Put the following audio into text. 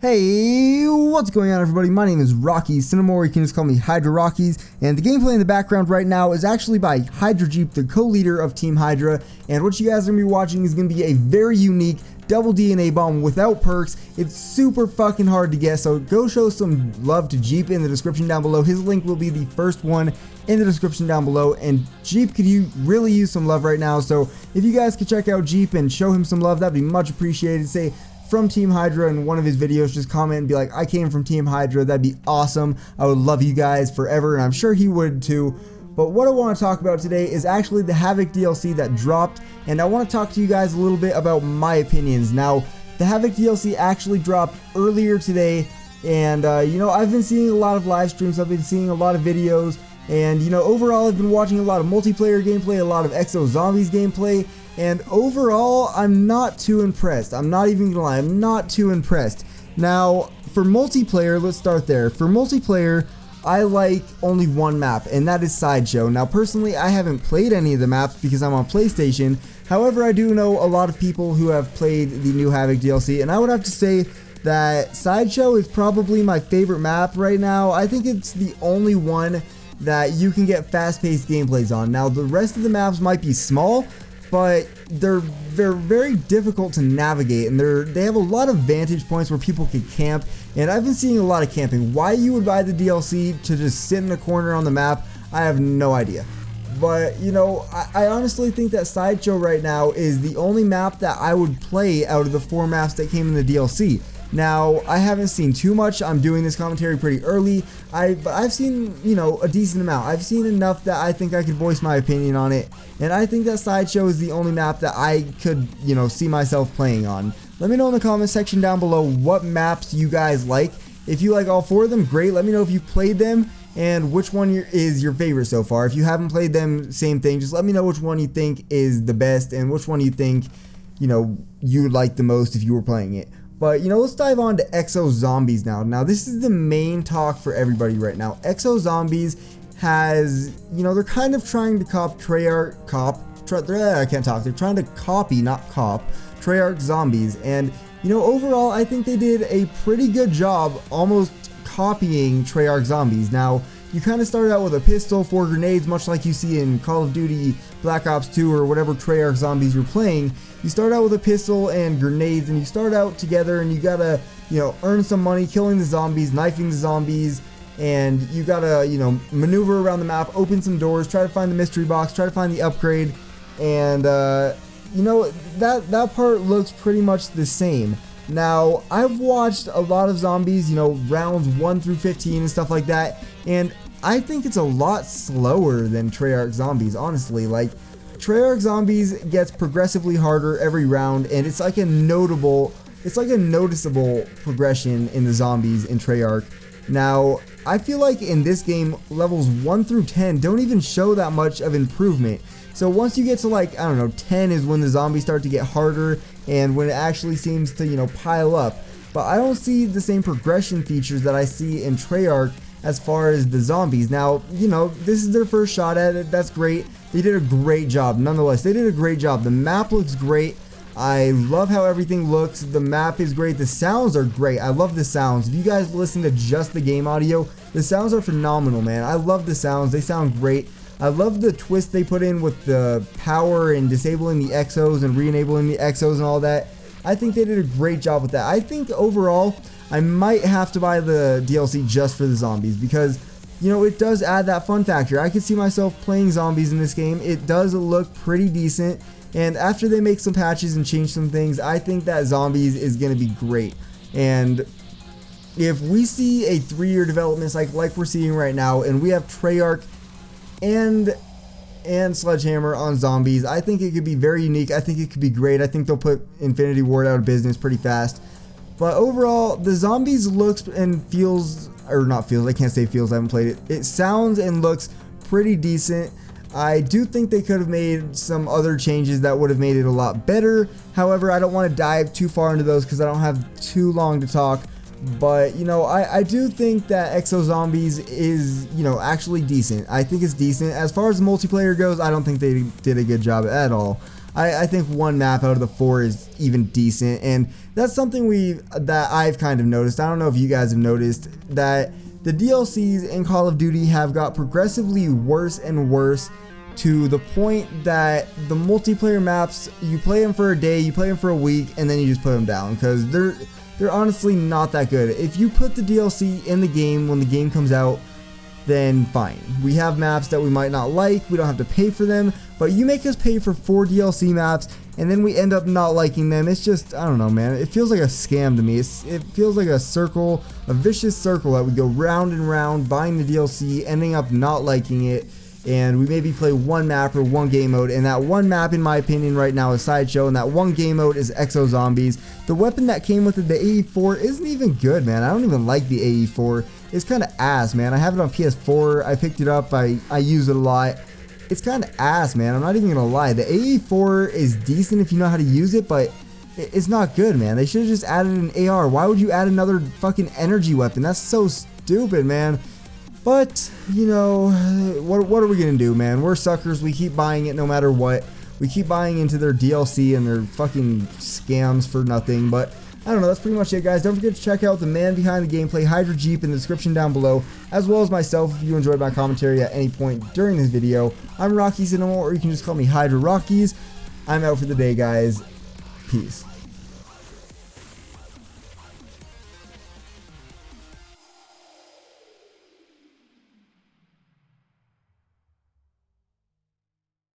Hey, what's going on everybody? My name is Rocky Cinemore, you can just call me Hydra Rockies, and the gameplay in the background right now is actually by Hydra Jeep, the co-leader of Team Hydra, and what you guys are going to be watching is going to be a very unique double DNA bomb without perks. It's super fucking hard to get, so go show some love to Jeep in the description down below. His link will be the first one in the description down below, and Jeep could you really use some love right now, so if you guys could check out Jeep and show him some love, that'd be much appreciated. Say from Team Hydra in one of his videos, just comment and be like, I came from Team Hydra. That'd be awesome. I would love you guys forever, and I'm sure he would too. But what I want to talk about today is actually the Havoc DLC that dropped, and I want to talk to you guys a little bit about my opinions. Now, the Havoc DLC actually dropped earlier today, and uh, you know, I've been seeing a lot of live streams, I've been seeing a lot of videos, and you know, overall, I've been watching a lot of multiplayer gameplay, a lot of Exo Zombies gameplay, and overall, I'm not too impressed. I'm not even gonna lie, I'm not too impressed. Now, for multiplayer, let's start there. For multiplayer, I like only one map, and that is Sideshow. Now, personally, I haven't played any of the maps because I'm on PlayStation. However, I do know a lot of people who have played the new Havoc DLC, and I would have to say that Sideshow is probably my favorite map right now. I think it's the only one that you can get fast-paced gameplays on. Now, the rest of the maps might be small, but they're they're very difficult to navigate and they're they have a lot of vantage points where people can camp and I've been seeing a lot of camping. Why you would buy the DLC to just sit in a corner on the map, I have no idea. But you know, I, I honestly think that Sideshow right now is the only map that I would play out of the four maps that came in the DLC. Now, I haven't seen too much. I'm doing this commentary pretty early. I, but I've seen, you know, a decent amount. I've seen enough that I think I could voice my opinion on it. And I think that Sideshow is the only map that I could, you know, see myself playing on. Let me know in the comment section down below what maps you guys like. If you like all four of them, great. Let me know if you played them and which one is your favorite so far. If you haven't played them, same thing. Just let me know which one you think is the best and which one you think, you know, you like the most if you were playing it. But, you know, let's dive on to Exo Zombies now. Now, this is the main talk for everybody right now. Exo Zombies has, you know, they're kind of trying to cop Treyarch, cop, I can't talk, they're trying to copy, not cop, Treyarch Zombies. And, you know, overall, I think they did a pretty good job almost copying Treyarch Zombies. Now, you kind of start out with a pistol, four grenades, much like you see in Call of Duty Black Ops 2 or whatever Treyarch zombies you're playing. You start out with a pistol and grenades, and you start out together, and you gotta, you know, earn some money, killing the zombies, knifing the zombies, and you gotta, you know, maneuver around the map, open some doors, try to find the mystery box, try to find the upgrade, and, uh, you know, that, that part looks pretty much the same. Now, I've watched a lot of zombies, you know, rounds 1 through 15 and stuff like that, and I think it's a lot slower than Treyarch Zombies, honestly. Like, Treyarch Zombies gets progressively harder every round, and it's like a notable, it's like a noticeable progression in the zombies in Treyarch. Now, I feel like in this game, levels 1 through 10 don't even show that much of improvement. So once you get to like, I don't know, 10 is when the zombies start to get harder and when it actually seems to, you know, pile up. But I don't see the same progression features that I see in Treyarch as far as the zombies. Now, you know, this is their first shot at it. That's great. They did a great job. Nonetheless, they did a great job. The map looks great. I love how everything looks. The map is great. The sounds are great. I love the sounds. If you guys listen to just the game audio, the sounds are phenomenal, man. I love the sounds. They sound great. I love the twist they put in with the power and disabling the exos and re-enabling the exos and all that. I think they did a great job with that. I think overall, I might have to buy the DLC just for the zombies because, you know, it does add that fun factor. I could see myself playing zombies in this game. It does look pretty decent. And after they make some patches and change some things, I think that zombies is going to be great. And if we see a three-year development cycle like we're seeing right now, and we have Treyarch and and Sledgehammer on zombies. I think it could be very unique. I think it could be great. I think they'll put Infinity Ward out of business pretty fast. But overall, the zombies looks and feels, or not feels, I can't say feels, I haven't played it. It sounds and looks pretty decent. I do think they could have made some other changes that would have made it a lot better. However, I don't want to dive too far into those because I don't have too long to talk. But, you know, I, I do think that Exo Zombies is, you know, actually decent. I think it's decent. As far as multiplayer goes, I don't think they did a good job at all. I, I think one map out of the four is even decent, and that's something we that I've kind of noticed. I don't know if you guys have noticed that the DLCs in Call of Duty have got progressively worse and worse to the point that the multiplayer maps you play them for a day, you play them for a week, and then you just put them down because they're they're honestly not that good. If you put the DLC in the game when the game comes out, then fine. We have maps that we might not like, we don't have to pay for them, but you make us pay for four DLC maps and then we end up not liking them. It's just, I don't know, man. It feels like a scam to me. It's, it feels like a circle, a vicious circle that we go round and round buying the DLC, ending up not liking it and we maybe play one map or one game mode and that one map in my opinion right now is Sideshow and that one game mode is Exo Zombies. The weapon that came with it, the AE4, isn't even good man. I don't even like the AE4. It's kind of ass man. I have it on PS4. I picked it up. I, I use it a lot. It's kind of ass man. I'm not even going to lie. The AE4 is decent if you know how to use it but it's not good man. They should have just added an AR. Why would you add another fucking energy weapon? That's so stupid man. But, you know, what, what are we going to do, man? We're suckers. We keep buying it no matter what. We keep buying into their DLC and their fucking scams for nothing. But, I don't know. That's pretty much it, guys. Don't forget to check out the man behind the gameplay, Hydra Jeep, in the description down below, as well as myself if you enjoyed my commentary at any point during this video. I'm Rocky Cinema, or you can just call me Hydra Rockies. I'm out for the day, guys. Peace.